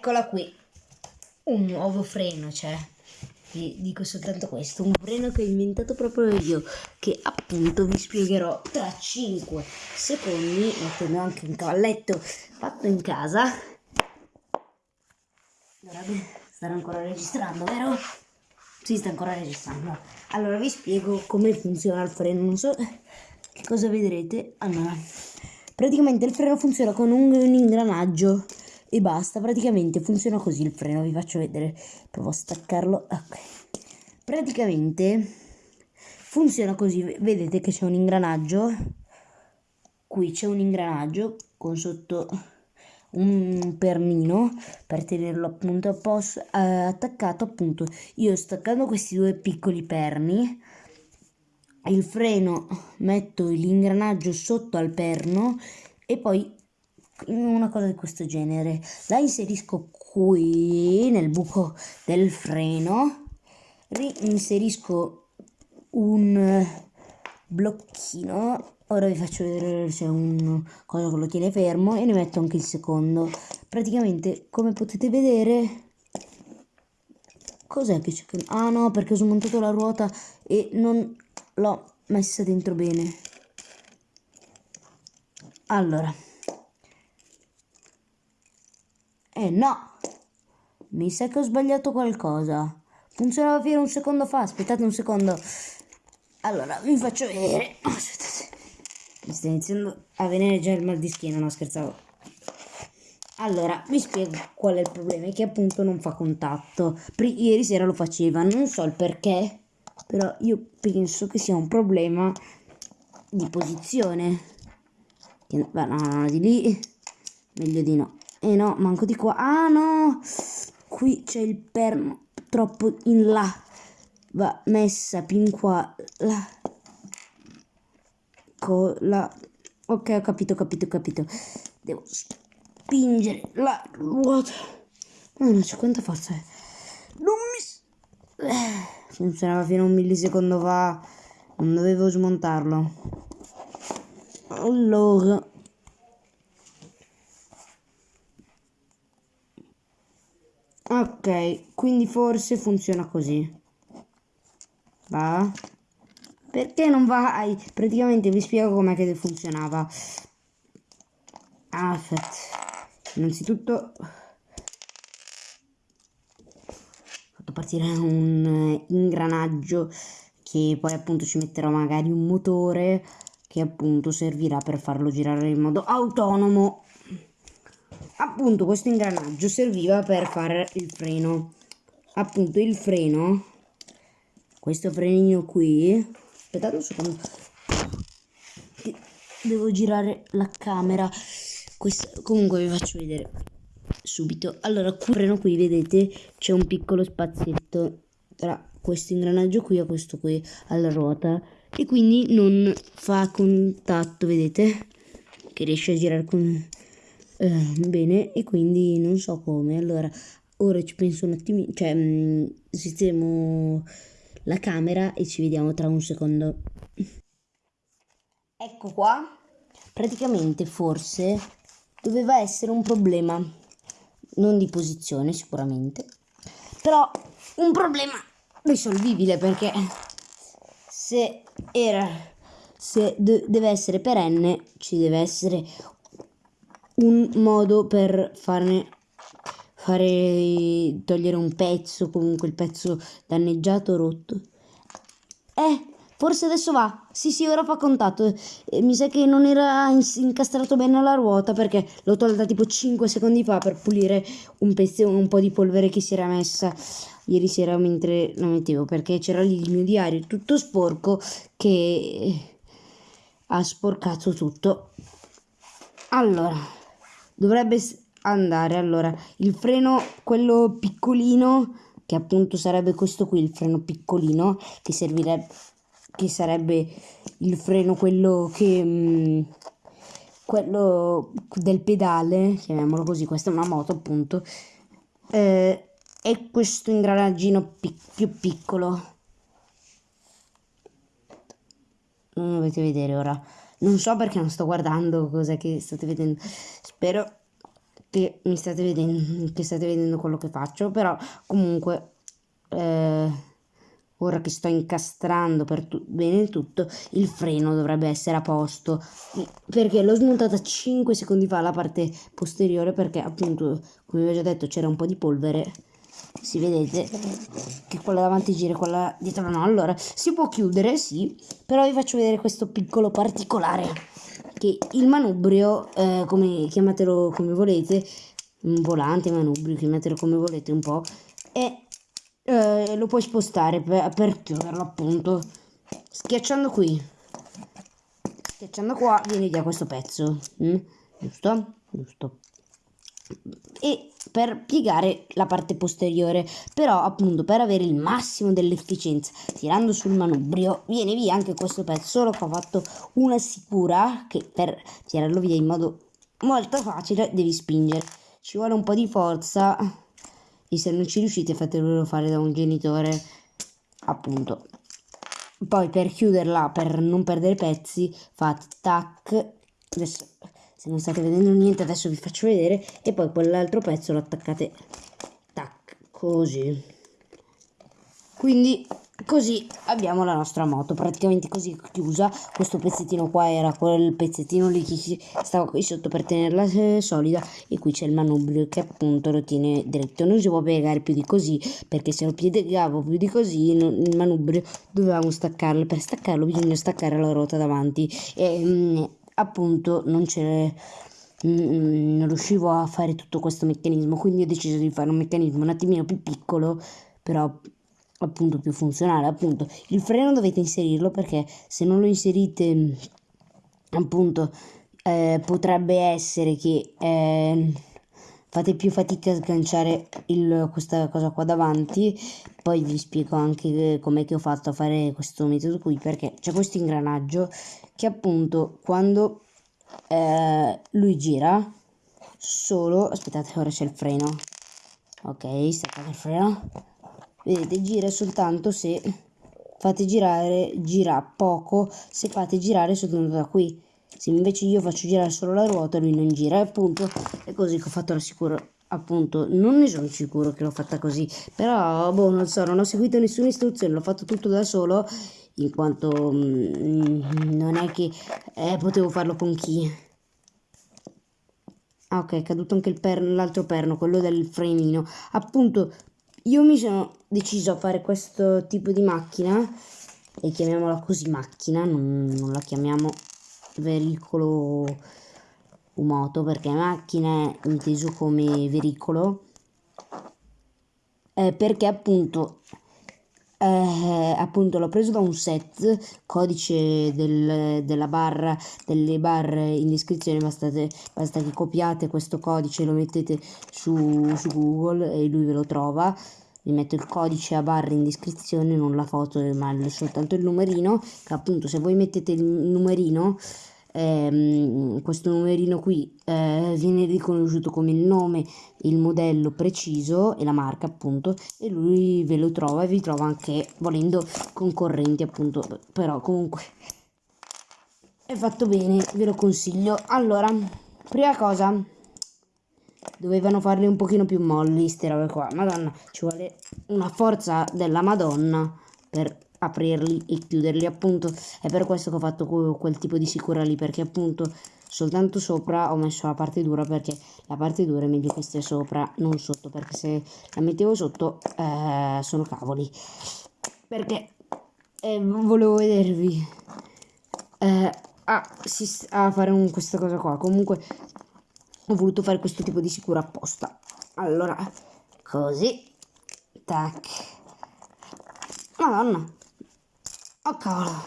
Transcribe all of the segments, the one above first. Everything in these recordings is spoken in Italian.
Eccola qui. Un nuovo freno, cioè. Vi dico soltanto questo, un freno che ho inventato proprio io, che appunto vi spiegherò tra 5 secondi, mettendo anche un cavalletto fatto in casa. Dovrebbe stare ancora registrando, vero? Si sta ancora registrando. Allora vi spiego come funziona il freno, non so che cosa vedrete. Allora, praticamente il freno funziona con un, un ingranaggio e basta, praticamente funziona così il freno, vi faccio vedere, provo a staccarlo, ok. Praticamente funziona così, vedete che c'è un ingranaggio, qui c'è un ingranaggio con sotto un pernino per tenerlo appunto a posto, eh, attaccato appunto io staccando questi due piccoli perni il freno metto l'ingranaggio sotto al perno e poi una cosa di questo genere. La inserisco qui nel buco del freno. Reinserisco un blocchino. Ora vi faccio vedere se è un cosa che lo tiene fermo e ne metto anche il secondo. Praticamente come potete vedere cos'è che c'è? Ah no perché ho smontato la ruota e non l'ho messa dentro bene. Allora eh no! Mi sa che ho sbagliato qualcosa. Funzionava fino a un secondo fa. Aspettate un secondo. Allora, vi faccio vedere. Aspettate. Mi sta iniziando a venire già il mal di schiena, no scherzavo. Allora, vi spiego qual è il problema, è che appunto non fa contatto. Ieri sera lo faceva, non so il perché, però io penso che sia un problema di posizione. no, no, no, di lì, meglio di no. Eh no, manco di qua. Ah no! Qui c'è il perno troppo in là. Va messa più in qua. La... Cola. Ok, ho capito, ho capito, ho capito. Devo spingere la ruota. Ma non c'è quanta forza è. Non mi... Eh, funzionava fino a un millisecondo fa. Non dovevo smontarlo. Allora... Ok, quindi forse funziona così. Va? Perché non vai? Praticamente vi spiego com'è che funzionava. Aspetta. Innanzitutto ho fatto partire un ingranaggio che poi appunto ci metterò magari un motore che appunto servirà per farlo girare in modo autonomo appunto questo ingranaggio serviva per fare il freno. Appunto il freno. Questo frenino qui. Aspettate un secondo. Devo girare la camera. Questo, comunque vi faccio vedere subito. Allora qui freno qui vedete c'è un piccolo spazietto tra questo ingranaggio qui e questo qui alla ruota. E quindi non fa contatto vedete? Che riesce a girare con eh, bene e quindi non so come. Allora ora ci penso un attimino cioè mh, mm, sistemo la camera e ci vediamo tra un secondo. Ecco qua. Praticamente forse doveva essere un problema non di posizione sicuramente però un problema risolvibile perché se era se deve essere perenne ci deve essere un modo per farne fare togliere un pezzo comunque il pezzo danneggiato rotto. Eh forse adesso va. Sì sì ora fa contatto. Eh, mi sa che non era incastrato bene la ruota perché l'ho tolta tipo 5 secondi fa per pulire un pezzo un po' di polvere che si era messa ieri sera mentre la mettevo perché c'era lì il mio diario tutto sporco che ha sporcato tutto. Allora dovrebbe andare allora il freno quello piccolino che appunto sarebbe questo qui il freno piccolino che servirebbe che sarebbe il freno quello che mh, mm, quello del pedale chiamiamolo così questa è una moto appunto eh, e questo ingranaggino pic più piccolo. Non dovete vedere ora non so perché non sto guardando cos'è che state vedendo. Spero che mi state vedendo, che state vedendo quello che faccio, però comunque eh, ora che sto incastrando per tu- bene tutto, il freno dovrebbe essere a posto, perché l'ho smontata 5 secondi fa la parte posteriore perché appunto, come vi ho già detto, c'era un po' di polvere. Si vedete che quella davanti gira e quella dietro no. Allora, si può chiudere, sì, però vi faccio vedere questo piccolo particolare che il manubrio, eh, come chiamatelo come volete, un volante, manubrio, chiamatelo come volete un po', è, eh, lo puoi spostare per, per chiuderlo appunto, schiacciando qui, schiacciando qua viene via questo pezzo, mm? giusto? Giusto e per piegare la parte posteriore. Però appunto per avere il massimo dell'efficienza tirando sul manubrio viene via anche questo pezzo. Solo che ho fatto una sicura che per tirarlo via in modo molto facile devi spingere. Ci vuole un po' di forza. E se non ci riuscite fatelo fare da un genitore appunto. Poi per chiuderla per non perdere pezzi fate tac. Adesso se non state vedendo niente adesso vi faccio vedere e poi quell'altro pezzo lo attaccate. Tac così. Quindi così abbiamo la nostra moto praticamente così chiusa. Questo pezzettino qua era quel pezzettino lì che stava qui sotto per tenerla eh, solida. E qui c'è il manubrio che appunto lo tiene dritto. Non si può piegare più di così perché se lo piegavo più di così il manubrio dovevamo staccarlo. Per staccarlo bisogna staccare la ruota davanti. E, mm, appunto non c'è mm, non riuscivo a fare tutto questo meccanismo quindi ho deciso di fare un meccanismo un attimino più piccolo però appunto più funzionale appunto. Il freno dovete inserirlo perché se non lo inserite appunto eh, potrebbe essere che eh, fate più fatica a sganciare il, questa cosa qua davanti. Poi vi spiego anche com'è che ho fatto a fare questo metodo qui perché c'è questo ingranaggio che appunto quando eh, lui gira solo aspettate ora c'è il freno. Ok staccate il freno. Vedete gira soltanto se fate girare gira poco se fate girare soltanto da qui se invece io faccio girare solo la ruota lui non gira e appunto è così che ho fatto la sicura appunto non ne sono sicuro che l'ho fatta così però boh non so non ho seguito nessuna istruzione l'ho fatto tutto da solo in quanto mm, non è che eh, potevo farlo con chi. Ah ok, è caduto anche l'altro perno, quello del frenino. Appunto, io mi sono deciso a fare questo tipo di macchina, e chiamiamola così macchina, non, non la chiamiamo veicolo o moto, perché macchina è inteso come veicolo, eh, perché appunto eh, appunto l'ho preso da un set codice del, della barra delle barre in descrizione bastate, basta che copiate questo codice lo mettete su, su google e lui ve lo trova vi metto il codice a barra in descrizione non la foto ma soltanto il numerino che appunto se voi mettete il numerino ehm, questo numerino qui eh, viene riconosciuto come il nome, il modello preciso e la marca appunto e lui ve lo trova e vi trova anche volendo concorrenti appunto però comunque. È fatto bene ve lo consiglio. Allora prima cosa dovevano farle un pochino più molli ste robe qua. Madonna ci vuole una forza della madonna per aprirli e chiuderli appunto. È per questo che ho fatto quel tipo di sicura lì perché appunto soltanto sopra ho messo la parte dura perché la parte dura è meglio che stia sopra non sotto perché se la mettevo sotto eh, sono cavoli. Perché eh, volevo vedervi eh, a, a fare un, questa cosa qua. Comunque ho voluto fare questo tipo di sicura apposta allora così tac madonna Oh cavolo.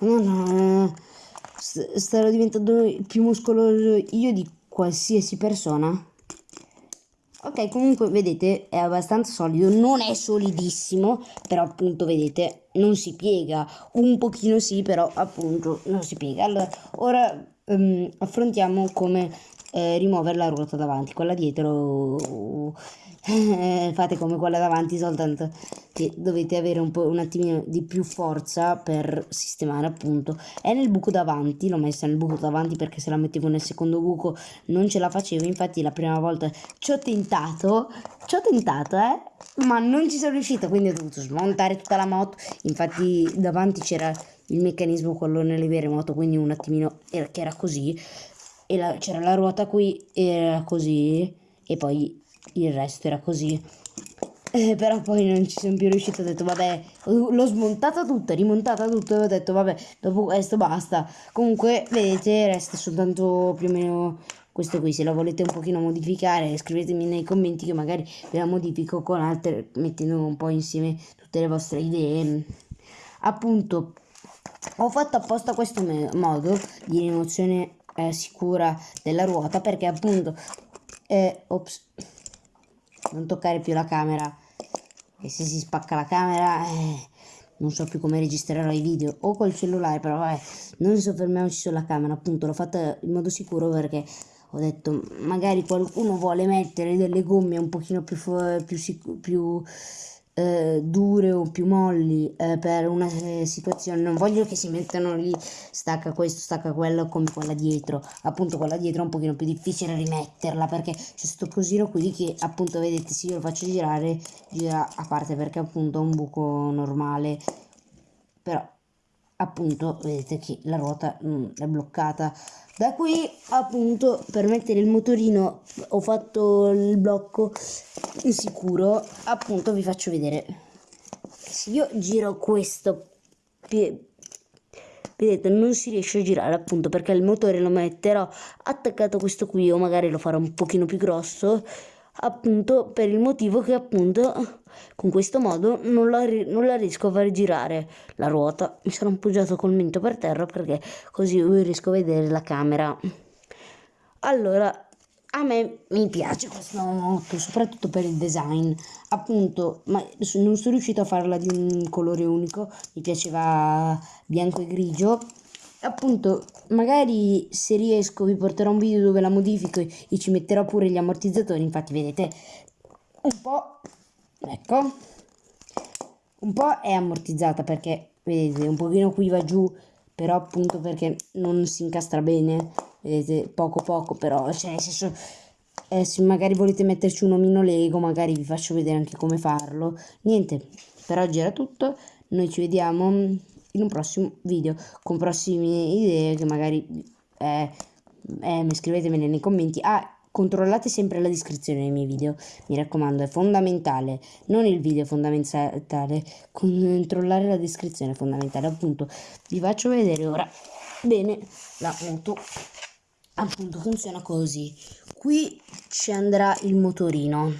No, starò diventando più muscoloso io di qualsiasi persona. Ok, comunque vedete è abbastanza solido, non è solidissimo, però appunto vedete non si piega, un pochino sì, però appunto non si piega. Allora, ora um, affrontiamo come eh, rimuovere la ruota davanti, quella dietro eh, fate come quella davanti soltanto che dovete avere un po' un attimino di più forza per sistemare appunto. È nel buco davanti l'ho messa nel buco davanti perché se la mettevo nel secondo buco non ce la facevo. Infatti la prima volta ci ho tentato ci ho tentato eh ma non ci sono riuscita. Quindi ho dovuto smontare tutta la moto. Infatti davanti c'era il meccanismo quello nelle vere moto quindi un attimino era, che era così e c'era la ruota qui era così e poi il resto era così. Eh, però poi non ci sono più riuscito, ho detto vabbè, l'ho smontata tutta, rimontata tutto e ho detto vabbè, dopo questo basta. Comunque, vedete, resta soltanto più o meno questo qui, se la volete un pochino modificare scrivetemi nei commenti che magari ve la modifico con altre, mettendo un po' insieme tutte le vostre idee. Appunto, ho fatto apposta questo modo di rimozione eh, sicura della ruota perché appunto, eh, ops, non toccare più la camera. E se si spacca la camera eh, non so più come registrerò i video. O col cellulare però vabbè non soffermiamoci sulla camera appunto l'ho fatta in modo sicuro perché ho detto magari qualcuno vuole mettere delle gomme un pochino più, più, più eh, dure o più molli eh, per una eh, situazione. Non voglio che si mettano lì stacca questo stacca quello come quella dietro. Appunto quella dietro è un pochino più difficile rimetterla perché c'è questo cosino qui che appunto vedete se io lo faccio girare gira a parte perché appunto è un buco normale. Però appunto vedete che la ruota mm, è bloccata da qui appunto per mettere il motorino ho fatto il blocco sicuro. Appunto vi faccio vedere. Se io giro questo vedete non si riesce a girare appunto perché il motore lo metterò attaccato questo qui o magari lo farò un pochino più grosso appunto per il motivo che appunto con questo modo non la, non la riesco a far girare la ruota. Mi sono appoggiato col mento per terra perché così riesco a vedere la camera. Allora a me mi piace questo moto soprattutto per il design. Appunto ma non sono riuscito a farla di un colore unico. Mi piaceva bianco e grigio appunto magari se riesco vi porterò un video dove la modifico e ci metterò pure gli ammortizzatori infatti vedete un po' ecco un po' è ammortizzata perché vedete un pochino qui va giù però appunto perché non si incastra bene vedete poco poco però cioè nel senso eh, se magari volete metterci un omino lego magari vi faccio vedere anche come farlo. Niente per oggi era tutto noi ci vediamo in un prossimo video con prossime idee che magari eh, eh, scrivetemele nei commenti. Ah, controllate sempre la descrizione dei miei video, mi raccomando, è fondamentale, non il video è fondamentale, controllare la descrizione è fondamentale, appunto, vi faccio vedere ora. Bene, la moto appunto funziona così. Qui ci andrà il motorino,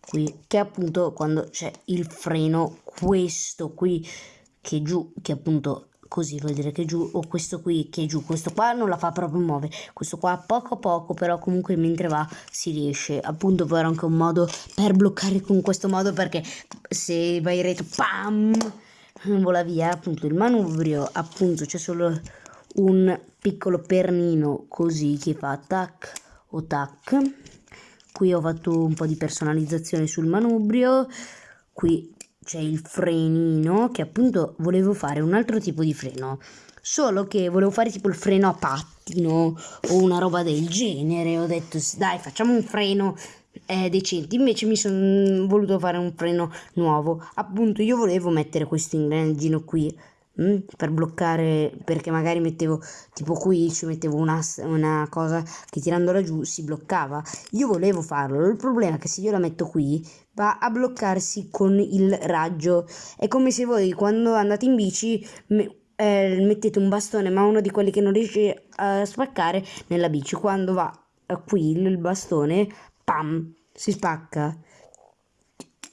qui, che appunto quando c'è il freno, questo qui che giù, che appunto così vuol dire che giù, o questo qui che giù, questo qua non la fa proprio muovere, questo qua poco a poco, però comunque mentre va si riesce, appunto poi anche un modo per bloccare con questo modo perché se vai rete, pam, vola via, appunto il manubrio, appunto c'è solo un piccolo pernino così che fa tac o tac, qui ho fatto un po' di personalizzazione sul manubrio, qui c'è il frenino che appunto volevo fare un altro tipo di freno. Solo che volevo fare tipo il freno a pattino o una roba del genere. Ho detto dai facciamo un freno eh, decente. Invece mi sono voluto fare un freno nuovo. Appunto io volevo mettere questo ingranagino qui Mm, per bloccare perché magari mettevo tipo qui ci mettevo una, una cosa che tirandola giù si bloccava. Io volevo farlo il problema è che se io la metto qui va a bloccarsi con il raggio. È come se voi quando andate in bici eh, mettete un bastone ma uno di quelli che non riesce a spaccare nella bici. Quando va qui il bastone pam si spacca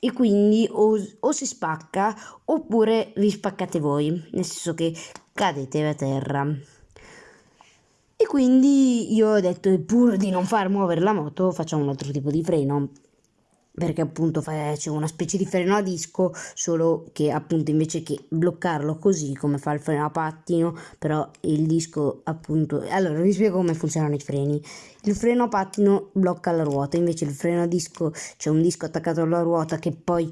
e quindi o, o si spacca oppure vi spaccate voi, nel senso che cadete a terra. E quindi io ho detto, pur di non far muovere la moto, facciamo un altro tipo di freno. Perché appunto c'è una specie di freno a disco, solo che appunto invece che bloccarlo così come fa il freno a pattino, però il disco appunto... Allora vi spiego come funzionano i freni. Il freno a pattino blocca la ruota, invece il freno a disco c'è un disco attaccato alla ruota che poi...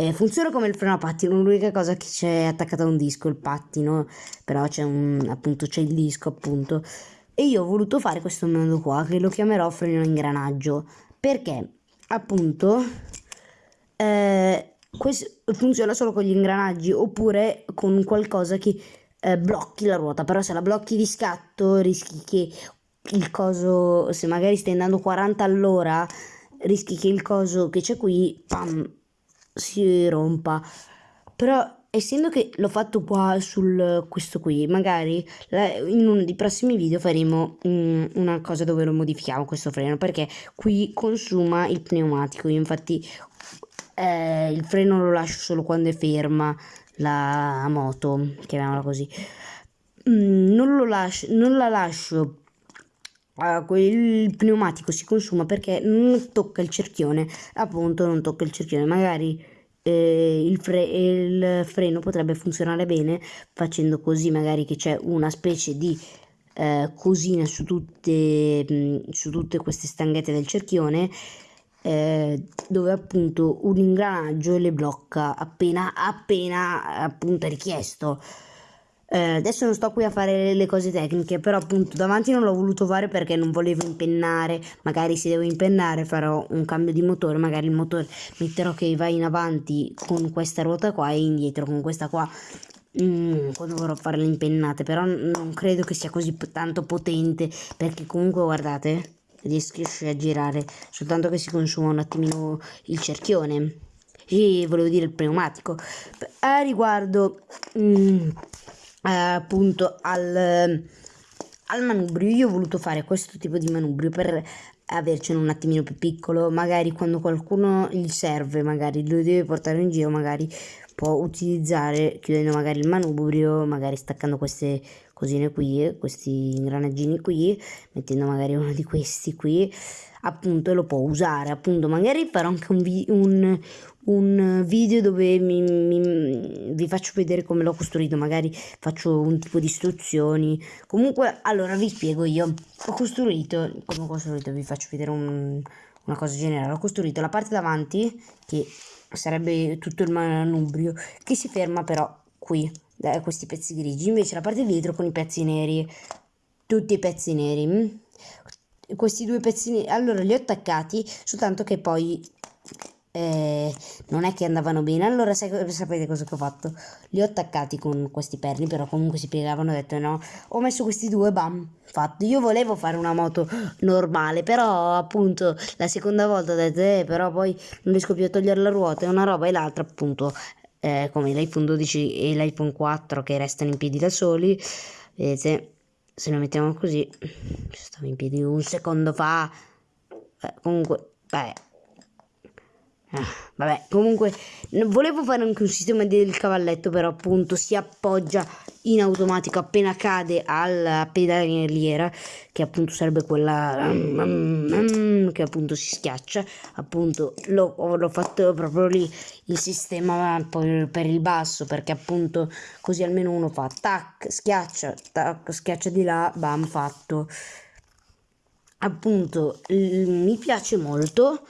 Eh, funziona come il freno a pattino, l'unica cosa che c'è attaccata a un disco, il pattino, però c'è un appunto c'è il disco appunto. E io ho voluto fare questo metodo qua che lo chiamerò freno a ingranaggio perché appunto eh, funziona solo con gli ingranaggi oppure con qualcosa che eh, blocchi la ruota. Però se la blocchi di scatto rischi che il coso se magari stai andando 40 all'ora rischi che il coso che c'è qui pam, si rompa. Però essendo che l'ho fatto qua sul questo qui magari in uno dei prossimi video faremo um, una cosa dove lo modifichiamo questo freno perché qui consuma il pneumatico. Io infatti eh, il freno lo lascio solo quando è ferma la moto chiamiamola così. Mm, non lo lascio non la lascio Uh, il pneumatico si consuma perché non tocca il cerchione appunto non tocca il cerchione magari eh, il, fre il, freno potrebbe funzionare bene facendo così magari che c'è una specie di eh, cosina su tutte, su tutte queste stanghette del cerchione eh, dove appunto un ingranaggio le blocca appena appena appunto richiesto eh, adesso non sto qui a fare le cose tecniche, però appunto davanti non l'ho voluto fare perché non volevo impennare, magari se devo impennare farò un cambio di motore, magari il motore metterò che va in avanti con questa ruota qua e indietro con questa qua. Mm, quando vorrò fare le impennate, però non credo che sia così tanto potente perché comunque guardate, riesce a girare, soltanto che si consuma un attimino il cerchione. E volevo dire il pneumatico. A riguardo... Mm, eh, appunto al, al manubrio. Io ho voluto fare questo tipo di manubrio per avercene un attimino più piccolo. Magari quando qualcuno gli serve magari lo deve portare in giro magari può utilizzare chiudendo magari il manubrio magari staccando queste cosine qui questi ingranaggini qui mettendo magari uno di questi qui appunto lo può usare appunto magari farò anche un, vi un, un video dove mi, mi, vi faccio vedere come l'ho costruito magari faccio un tipo di istruzioni. Comunque allora vi spiego io. Ho costruito come ho costruito vi faccio vedere un, una cosa generale ho costruito la parte davanti che sarebbe tutto il manubrio che si ferma però qui da questi pezzi grigi. Invece la parte dietro con i pezzi neri tutti i pezzi neri questi due pezzini allora li ho attaccati soltanto che poi eh, non è che andavano bene. Allora sapete cosa ho fatto? Li ho attaccati con questi perni però comunque si piegavano ho detto no ho messo questi due bam fatto io volevo fare una moto normale però appunto la seconda volta ho detto eh, però poi non riesco più a togliere la ruota e una roba e l'altra appunto eh, come l'iPhone 12 e l'iPhone 4 che restano in piedi da soli. Vedete se lo mettiamo così stavo in piedi un secondo fa. Eh, comunque beh Ah, vabbè, comunque volevo fare anche un sistema del cavalletto, però appunto si appoggia in automatico appena cade alla pedaliera, che appunto sarebbe quella che appunto si schiaccia. Appunto l'ho fatto proprio lì il sistema per il basso, perché appunto così almeno uno fa tac, schiaccia, tac, schiaccia di là, bam, fatto. Appunto, mi piace molto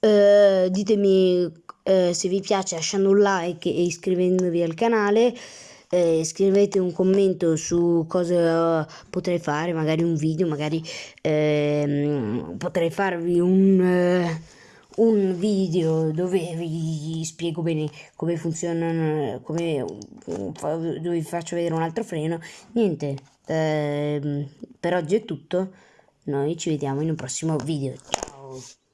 eh, ditemi eh, se vi piace lasciando un like e iscrivendovi al canale. Eh, scrivete un commento su cosa potrei fare, magari un video, magari ehm, potrei farvi un, eh, un video dove vi spiego bene come funzionano, come, dove vi faccio vedere un altro freno. Niente, ehm, per oggi è tutto, noi ci vediamo in un prossimo video. Ciao!